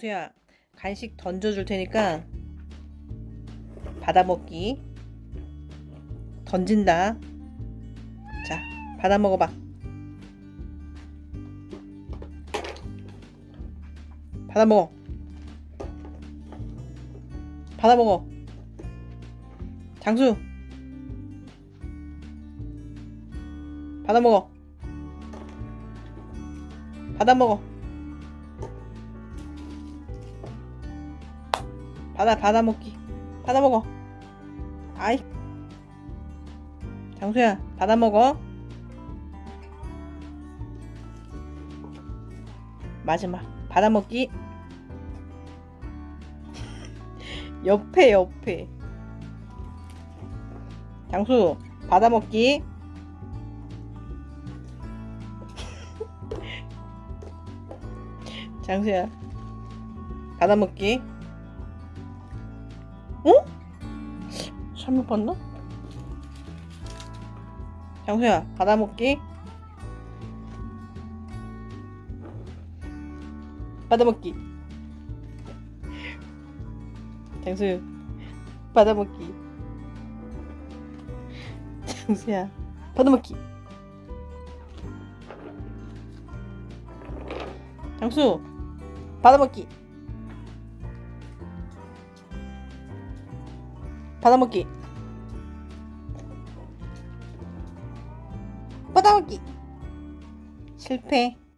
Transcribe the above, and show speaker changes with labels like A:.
A: 수야 간식 던져줄 테니까 받아먹기. 던진다. 자 받아먹어봐. 받아먹어. 받아먹어. 장수. 받아먹어. 받아먹어 받아 받아 먹기. 받아 먹어. 아이. 장수야 받아 먹어. 마지막. 받아 먹기. 옆에 옆에. 장수 받아 먹기. 장수야 받아 먹기 어? 잘못 봤나? 장수야 받아먹기. 받아먹기. 장수 받아먹기. 장수야 받아먹기. 장수 받아먹기 받아먹기. 받아먹기. 실패